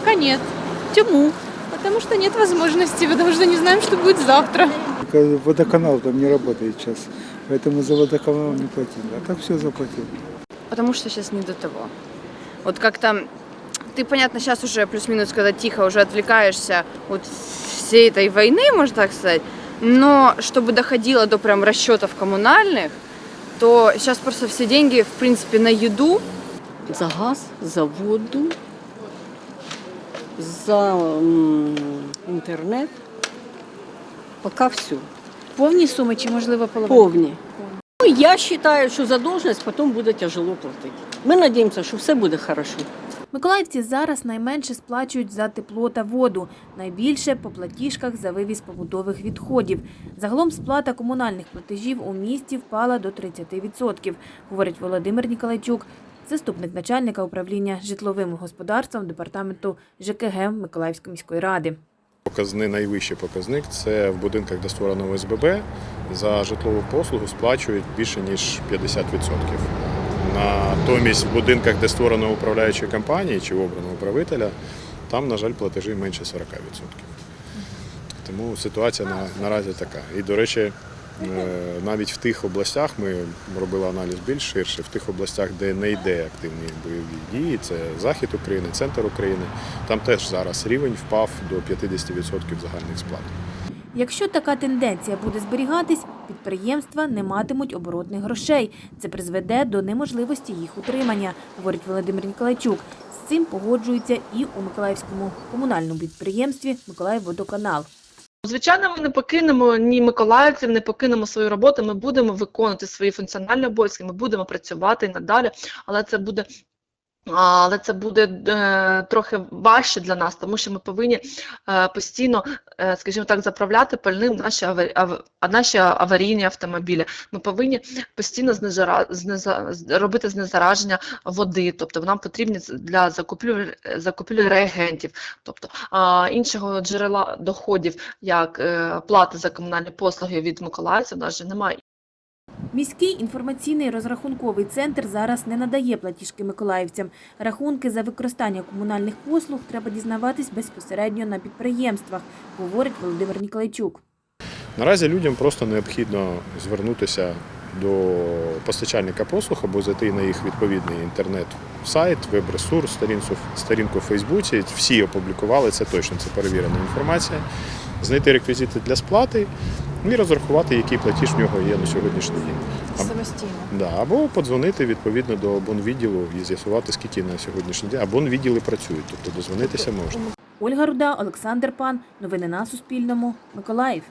Пока нет. Чому? Потому что нет возможности, потому что не знаем, что будет завтра. Водоканал там не работает сейчас, поэтому за водоканал не платили. А так все заплатил. Потому что сейчас не до того. Вот как-то ты, понятно, сейчас уже плюс-минус, когда тихо, уже отвлекаешься от всей этой войны, можно так сказать. Но чтобы доходило до прям расчетов коммунальных, то сейчас просто все деньги, в принципе, на еду. за газ, за воду, за інтернет. Поки все. Повні суми чи можливо половина? Повні. Ну, я вважаю, що задовженість потім буде тяжело платити. Ми сподіваємося, що все буде добре. Миколаївці зараз найменше сплачують за тепло та воду, найбільше по платіжках за вивіз побутових відходів. Загалом сплата комунальних платежів у місті впала до 30%, говорить Володимир Ніколайчук, заступник начальника управління житловим господарством департаменту ЖКГ Миколаївської міської ради. Показни, найвищий показник це в будинках, де створено ОСББ, за житлову послугу сплачують більше ніж 50%. Натомість в будинках, де створено управляючі компанії чи обрано управителя, там, на жаль, платежі менше 40%. Тому ситуація на, наразі така. І, до речі, навіть в тих областях ми робили аналіз більш ширше, в тих областях, де не йде активні бойові дії, це захід України, центр України, там теж зараз рівень впав до 50% загальних сплат. Якщо така тенденція буде зберігатись, підприємства не матимуть оборотних грошей. Це призведе до неможливості їх утримання, говорить Володимир Ніколайчук. З цим погоджуються і у Миколаївському комунальному підприємстві Миколаївводоканал. Звичайно, ми не покинемо ні миколаївців, не покинемо свою роботу. Ми будемо виконувати свої функціональні обов'язки, ми будемо працювати і надалі, але це буде. Але це буде е, трохи важче для нас, тому що ми повинні е, постійно, е, скажімо так, заправляти пальним наші, наші аварійні автомобілі. Ми повинні постійно робити знезараження води, тобто нам потрібні для закупівлі, закупівлі реагентів, тобто іншого джерела доходів, як плата за комунальні послуги від миколаївців, у нас же немає. Міський інформаційний розрахунковий центр зараз не надає платіжки миколаївцям. Рахунки за використання комунальних послуг треба дізнаватись безпосередньо на підприємствах, говорить Володимир Ніколайчук. Наразі людям просто необхідно звернутися до постачальника послуг або зайти на їх відповідний інтернет-сайт, веб-ресурс, сторінку, в Фейсбуці. Всі опублікували це точно, це перевірена інформація. Знайти реквізити для сплати і розрахувати, який платіж в нього є на сьогоднішній день. Самостійно. Да, або подзвонити відповідно до абонвідділу і з'ясувати, скільки на сьогоднішній день абонвідділи працюють, тобто дозвонитися можна. Ольга Руда, Олександр Пан. Новини на Суспільному. Миколаїв.